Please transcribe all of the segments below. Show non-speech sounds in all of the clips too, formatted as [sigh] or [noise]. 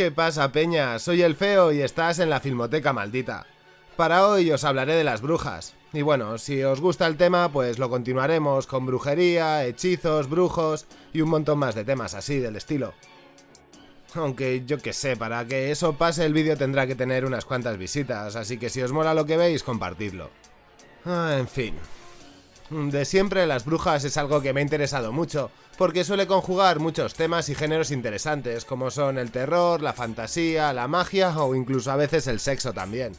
¿Qué pasa, Peña? Soy el Feo y estás en la Filmoteca Maldita. Para hoy os hablaré de las brujas. Y bueno, si os gusta el tema, pues lo continuaremos con brujería, hechizos, brujos y un montón más de temas así del estilo. Aunque yo que sé, para que eso pase el vídeo tendrá que tener unas cuantas visitas, así que si os mola lo que veis, compartidlo. Ah, en fin. De siempre las brujas es algo que me ha interesado mucho, porque suele conjugar muchos temas y géneros interesantes, como son el terror, la fantasía, la magia o incluso a veces el sexo también.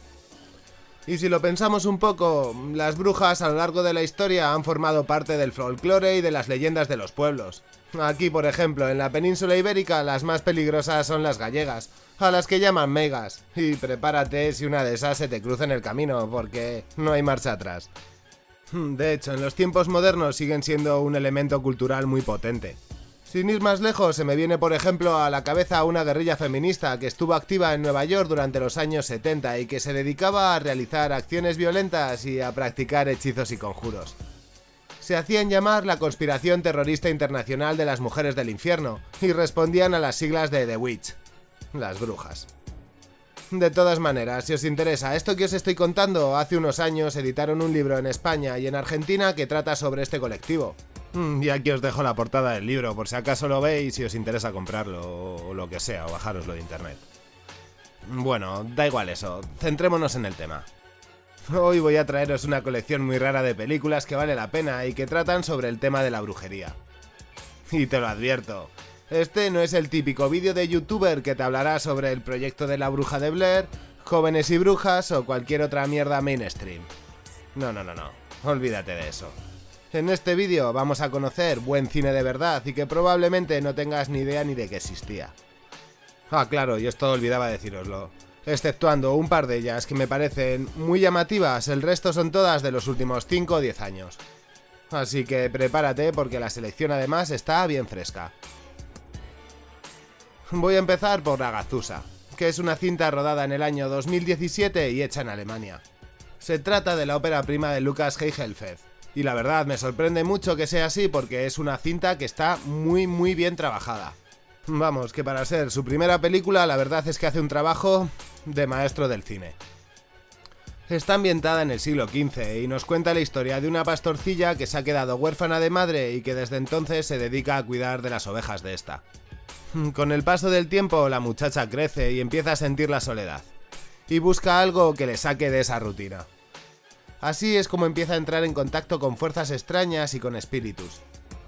Y si lo pensamos un poco, las brujas a lo largo de la historia han formado parte del folclore y de las leyendas de los pueblos. Aquí, por ejemplo, en la península ibérica las más peligrosas son las gallegas, a las que llaman megas. Y prepárate si una de esas se te cruza en el camino, porque no hay marcha atrás. De hecho, en los tiempos modernos siguen siendo un elemento cultural muy potente. Sin ir más lejos, se me viene por ejemplo a la cabeza una guerrilla feminista que estuvo activa en Nueva York durante los años 70 y que se dedicaba a realizar acciones violentas y a practicar hechizos y conjuros. Se hacían llamar la Conspiración Terrorista Internacional de las Mujeres del Infierno y respondían a las siglas de The Witch, las brujas. De todas maneras, si os interesa esto que os estoy contando, hace unos años editaron un libro en España y en Argentina que trata sobre este colectivo, Mm, y aquí os dejo la portada del libro, por si acaso lo veis y os interesa comprarlo, o lo que sea, o bajaroslo de internet. Bueno, da igual eso, centrémonos en el tema. Hoy voy a traeros una colección muy rara de películas que vale la pena y que tratan sobre el tema de la brujería. Y te lo advierto, este no es el típico vídeo de youtuber que te hablará sobre el proyecto de la bruja de Blair, jóvenes y brujas o cualquier otra mierda mainstream. No, no, no, no, olvídate de eso. En este vídeo vamos a conocer buen cine de verdad y que probablemente no tengas ni idea ni de que existía. Ah, claro, y esto olvidaba deciroslo. Exceptuando un par de ellas que me parecen muy llamativas, el resto son todas de los últimos 5 o 10 años. Así que prepárate porque la selección además está bien fresca. Voy a empezar por Agazusa, que es una cinta rodada en el año 2017 y hecha en Alemania. Se trata de la ópera prima de Lucas Heigelfeld, y la verdad, me sorprende mucho que sea así porque es una cinta que está muy muy bien trabajada. Vamos, que para ser su primera película, la verdad es que hace un trabajo de maestro del cine. Está ambientada en el siglo XV y nos cuenta la historia de una pastorcilla que se ha quedado huérfana de madre y que desde entonces se dedica a cuidar de las ovejas de esta. [laughs] Con el paso del tiempo, la muchacha crece y empieza a sentir la soledad, y busca algo que le saque de esa rutina. Así es como empieza a entrar en contacto con fuerzas extrañas y con espíritus.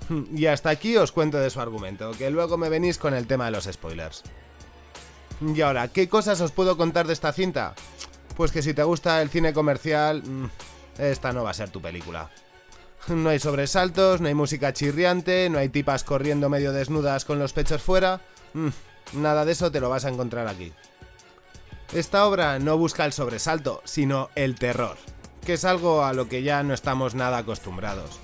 [laughs] Y hasta aquí os cuento de su argumento, que luego me venís con el tema de los spoilers. Y ahora, ¿qué cosas os puedo contar de esta cinta? Pues que si te gusta el cine comercial, mm, esta no va a ser tu película. [laughs] No hay sobresaltos, no hay música chirriante, no hay tipas corriendo medio desnudas con los pechos fuera. Mm, nada de eso te lo vas a encontrar aquí. Esta obra no busca el sobresalto, sino el terror que es algo a lo que ya no estamos nada acostumbrados.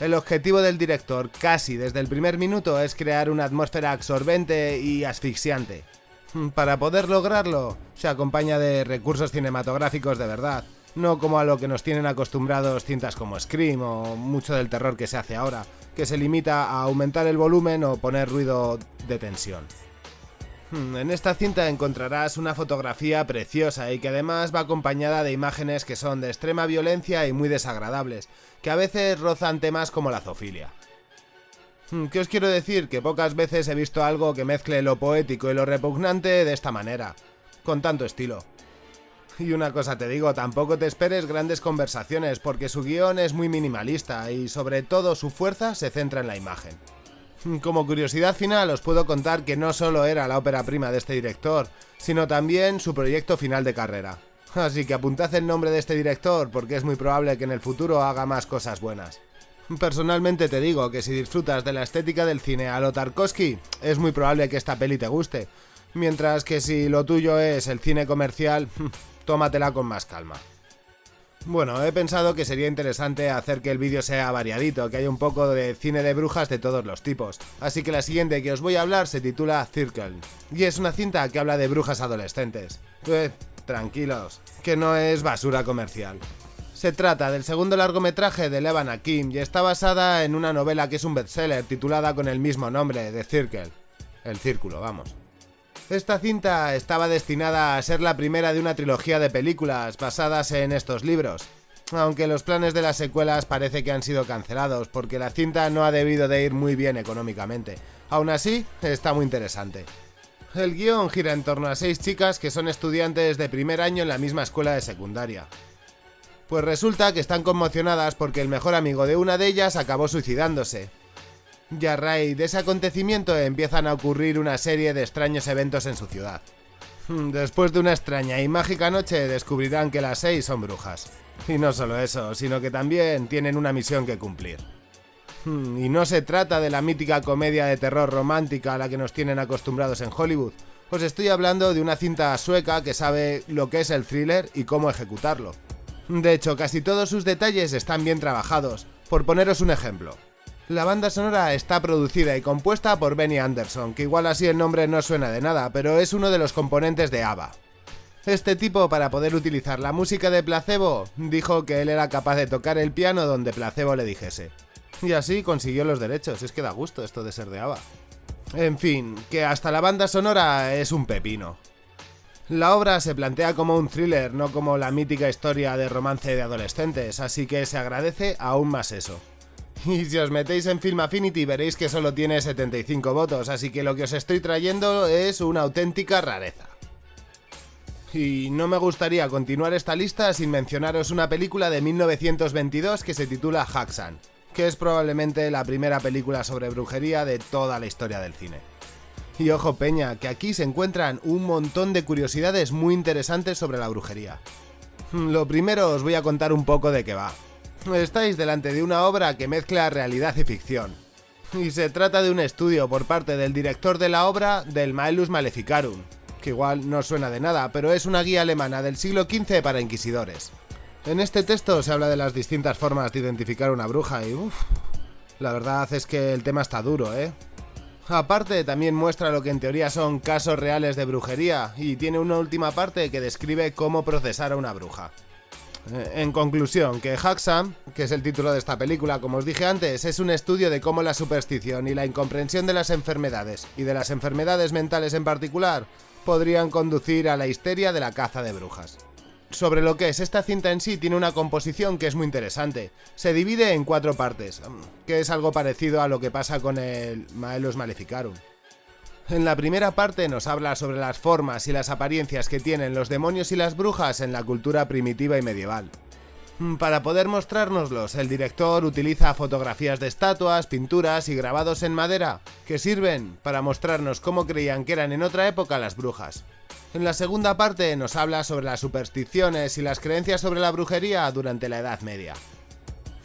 El objetivo del director, casi desde el primer minuto, es crear una atmósfera absorbente y asfixiante. Para poder lograrlo, se acompaña de recursos cinematográficos de verdad, no como a lo que nos tienen acostumbrados cintas como Scream o mucho del terror que se hace ahora, que se limita a aumentar el volumen o poner ruido de tensión. Hmm, en esta cinta encontrarás una fotografía preciosa y que además va acompañada de imágenes que son de extrema violencia y muy desagradables, que a veces rozan temas como la zoofilia. Hmm, ¿Qué os quiero decir? Que pocas veces he visto algo que mezcle lo poético y lo repugnante de esta manera, con tanto estilo. Y una cosa te digo, tampoco te esperes grandes conversaciones porque su guion es muy minimalista y sobre todo su fuerza se centra en la imagen. Como curiosidad final os puedo contar que no solo era la ópera prima de este director, sino también su proyecto final de carrera. Así que apuntad el nombre de este director porque es muy probable que en el futuro haga más cosas buenas. Personalmente te digo que si disfrutas de la estética del cine a lo Tarkovsky, es muy probable que esta peli te guste, mientras que si lo tuyo es el cine comercial, [laughs] tómatela con más calma. Bueno, he pensado que sería interesante hacer que el vídeo sea variadito, que haya un poco de cine de brujas de todos los tipos. Así que la siguiente que os voy a hablar se titula Circle, y es una cinta que habla de brujas adolescentes. Eh, tranquilos, que no es basura comercial. Se trata del segundo largometraje de Levan Akim y está basada en una novela que es un bestseller titulada con el mismo nombre, The Circle. El círculo, vamos. Esta cinta estaba destinada a ser la primera de una trilogía de películas basadas en estos libros, aunque los planes de las secuelas parece que han sido cancelados porque la cinta no ha debido de ir muy bien económicamente. Aún así, está muy interesante. El guion gira en torno a seis chicas que son estudiantes de primer año en la misma escuela de secundaria. Pues resulta que están conmocionadas porque el mejor amigo de una de ellas acabó suicidándose, y a raíz de ese acontecimiento empiezan a ocurrir una serie de extraños eventos en su ciudad. Hmm, después de una extraña y mágica noche descubrirán que las seis son brujas. Y no solo eso, sino que también tienen una misión que cumplir. Hmm, y no se trata de la mítica comedia de terror romántica a la que nos tienen acostumbrados en Hollywood. Os estoy hablando de una cinta sueca que sabe lo que es el thriller y cómo ejecutarlo. De hecho, casi todos sus detalles están bien trabajados. Por poneros un ejemplo, la banda sonora está producida y compuesta por Benny Anderson, que igual así el nombre no suena de nada, pero es uno de los componentes de ABBA. Este tipo, para poder utilizar la música de Placebo, dijo que él era capaz de tocar el piano donde Placebo le dijese. Y así consiguió los derechos, es que da gusto esto de ser de ABBA. En fin, que hasta la banda sonora es un pepino. La obra se plantea como un thriller, no como la mítica historia de romance de adolescentes, así que se agradece aún más eso. [laughs] Y si os metéis en Film Affinity veréis que solo tiene 75 votos, así que lo que os estoy trayendo es una auténtica rareza. Y no me gustaría continuar esta lista sin mencionaros una película de 1922 que se titula Haxan, que es probablemente la primera película sobre brujería de toda la historia del cine. Y ojo peña, que aquí se encuentran un montón de curiosidades muy interesantes sobre la brujería. Lo primero os voy a contar un poco de qué va. Estáis delante de una obra que mezcla realidad y ficción. Y se trata de un estudio por parte del director de la obra del Maelus Maleficarum, que igual no suena de nada, pero es una guía alemana del siglo XV para inquisidores. En este texto se habla de las distintas formas de identificar una bruja y uff, la verdad es que el tema está duro, ¿eh? Aparte, también muestra lo que en teoría son casos reales de brujería y tiene una última parte que describe cómo procesar a una bruja. Eh, en conclusión, que Haxam, que es el título de esta película, como os dije antes, es un estudio de cómo la superstición y la incomprensión de las enfermedades, y de las enfermedades mentales en particular, podrían conducir a la histeria de la caza de brujas. Sobre lo que es esta cinta en sí, tiene una composición que es muy interesante. Se divide en cuatro partes, que es algo parecido a lo que pasa con el Maelus Maleficarum. En la primera parte nos habla sobre las formas y las apariencias que tienen los demonios y las brujas en la cultura primitiva y medieval. Mm, para poder mostrárnoslos, el director utiliza fotografías de estatuas, pinturas y grabados en madera que sirven para mostrarnos cómo creían que eran en otra época las brujas. En la segunda parte nos habla sobre las supersticiones y las creencias sobre la brujería durante la Edad Media.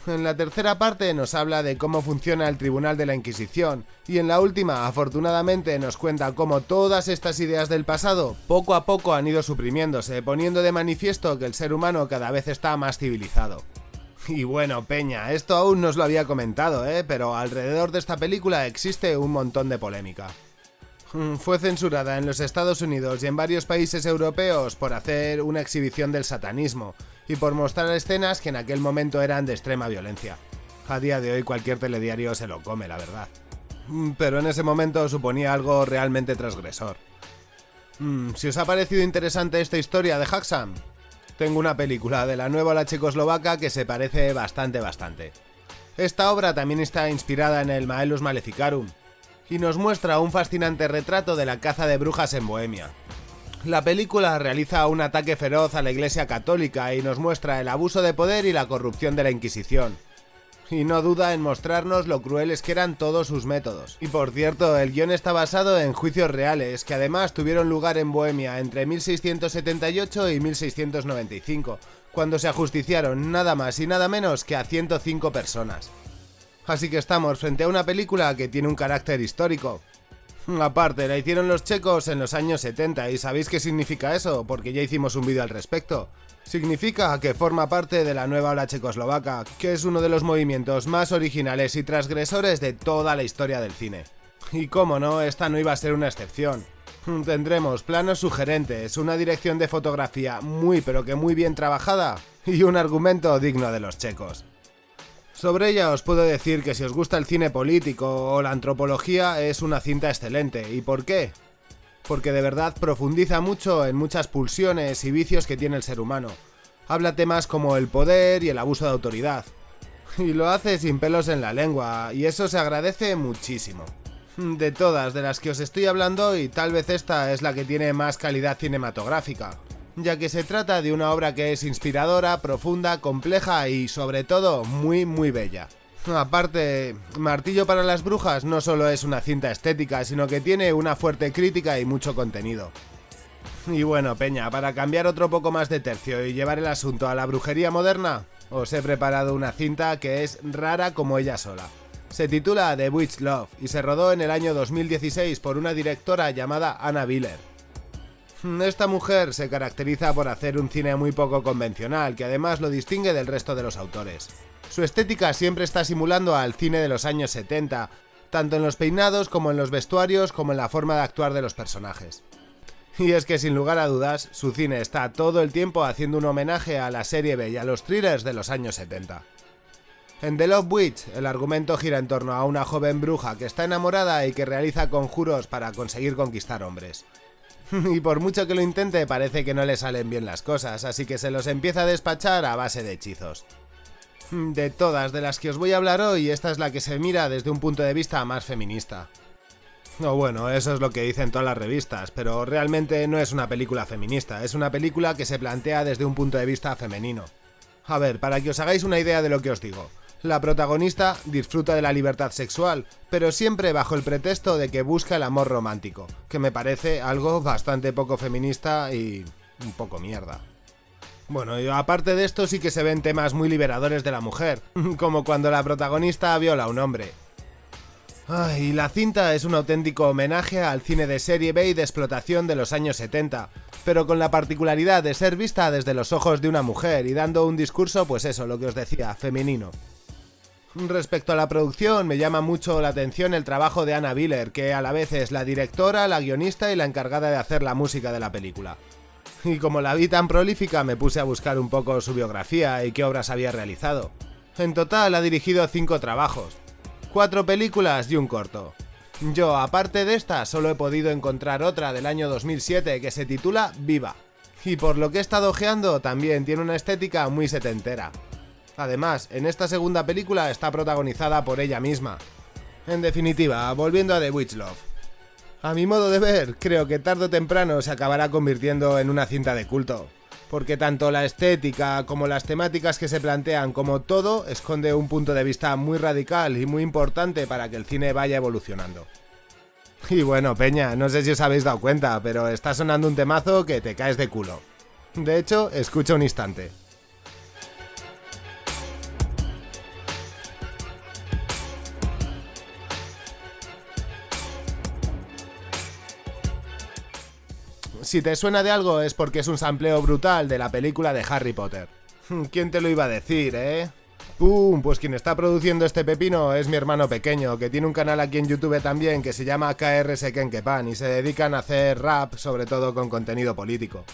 En la tercera parte nos habla de cómo funciona el Tribunal de la Inquisición y en la última, afortunadamente, nos cuenta cómo todas estas ideas del pasado poco a poco han ido suprimiéndose, poniendo de manifiesto que el ser humano cada vez está más civilizado. Y bueno, Peña, esto aún no os lo había comentado, ¿eh? pero alrededor de esta película existe un montón de polémica. Mm, fue censurada en los Estados Unidos y en varios países europeos por hacer una exhibición del satanismo, y por mostrar escenas que en aquel momento eran de extrema violencia. A día de hoy cualquier telediario se lo come, la verdad. Mm, pero en ese momento suponía algo realmente transgresor. Mm, si os ha parecido interesante esta historia de Haxam, tengo una película de la nueva la checoslovaca que se parece bastante bastante. Esta obra también está inspirada en el Maelus Maleficarum y nos muestra un fascinante retrato de la caza de brujas en Bohemia, la película realiza un ataque feroz a la Iglesia Católica y nos muestra el abuso de poder y la corrupción de la Inquisición. Y no duda en mostrarnos lo crueles que eran todos sus métodos. Y por cierto, el guion está basado en juicios reales, que además tuvieron lugar en Bohemia entre 1678 y 1695, cuando se ajusticiaron nada más y nada menos que a 105 personas. Así que estamos frente a una película que tiene un carácter histórico, [laughs] Aparte, la hicieron los checos en los años 70 y ¿sabéis qué significa eso? Porque ya hicimos un vídeo al respecto. Significa que forma parte de la nueva ola checoslovaca, que es uno de los movimientos más originales y transgresores de toda la historia del cine. Y cómo no, esta no iba a ser una excepción. [laughs] Tendremos planos sugerentes, una dirección de fotografía muy pero que muy bien trabajada y un argumento digno de los checos. Sobre ella os puedo decir que si os gusta el cine político o la antropología es una cinta excelente. ¿Y por qué? porque de verdad profundiza mucho en muchas pulsiones y vicios que tiene el ser humano. Habla temas como el poder y el abuso de autoridad. Y lo hace sin pelos en la lengua, y eso se agradece muchísimo. De todas de las que os estoy hablando, y tal vez esta es la que tiene más calidad cinematográfica, ya que se trata de una obra que es inspiradora, profunda, compleja y sobre todo muy muy bella. Aparte, Martillo para las Brujas no solo es una cinta estética, sino que tiene una fuerte crítica y mucho contenido. Y bueno, Peña, para cambiar otro poco más de tercio y llevar el asunto a la brujería moderna, os he preparado una cinta que es rara como ella sola. Se titula The Witch Love y se rodó en el año 2016 por una directora llamada Anna Willer. Esta mujer se caracteriza por hacer un cine muy poco convencional, que además lo distingue del resto de los autores. Su estética siempre está simulando al cine de los años 70, tanto en los peinados como en los vestuarios como en la forma de actuar de los personajes. Y es que sin lugar a dudas, su cine está todo el tiempo haciendo un homenaje a la serie B y a los thrillers de los años 70. En The Love Witch, el argumento gira en torno a una joven bruja que está enamorada y que realiza conjuros para conseguir conquistar hombres. [laughs] y por mucho que lo intente, parece que no le salen bien las cosas, así que se los empieza a despachar a base de hechizos. De todas de las que os voy a hablar hoy, esta es la que se mira desde un punto de vista más feminista. O bueno, eso es lo que dicen todas las revistas, pero realmente no es una película feminista, es una película que se plantea desde un punto de vista femenino. A ver, para que os hagáis una idea de lo que os digo. La protagonista disfruta de la libertad sexual, pero siempre bajo el pretexto de que busca el amor romántico, que me parece algo bastante poco feminista y un poco mierda. Bueno, y aparte de esto sí que se ven temas muy liberadores de la mujer, [laughs] como cuando la protagonista viola a un hombre. y la cinta es un auténtico homenaje al cine de serie B y de explotación de los años 70, pero con la particularidad de ser vista desde los ojos de una mujer y dando un discurso, pues eso, lo que os decía, femenino. Respecto a la producción, me llama mucho la atención el trabajo de Anna Willer, que a la vez es la directora, la guionista y la encargada de hacer la música de la película y como la vi tan prolífica me puse a buscar un poco su biografía y qué obras había realizado. En total ha dirigido 5 trabajos, 4 películas y un corto. Yo, aparte de esta, solo he podido encontrar otra del año 2007 que se titula Viva. Y por lo que he estado ojeando, también tiene una estética muy setentera. Además, en esta segunda película está protagonizada por ella misma. En definitiva, volviendo a The Witch Love. A mi modo de ver, creo que tarde o temprano se acabará convirtiendo en una cinta de culto, porque tanto la estética como las temáticas que se plantean como todo esconde un punto de vista muy radical y muy importante para que el cine vaya evolucionando. Y bueno, Peña, no sé si os habéis dado cuenta, pero está sonando un temazo que te caes de culo. De hecho, escucha un instante. Si te suena de algo es porque es un sampleo brutal de la película de Harry Potter. ¿Quién te lo iba a decir, eh? ¡Pum! Pues quien está produciendo este pepino es mi hermano pequeño, que tiene un canal aquí en YouTube también que se llama KRS Kenkepan y se dedican a hacer rap, sobre todo con contenido político.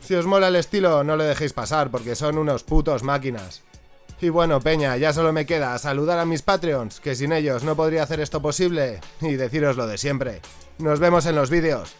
Si os mola el estilo, no lo dejéis pasar porque son unos putos máquinas. Y bueno, Peña, ya solo me queda saludar a mis Patreons, que sin ellos no podría hacer esto posible, y deciros lo de siempre. Nos vemos en los vídeos.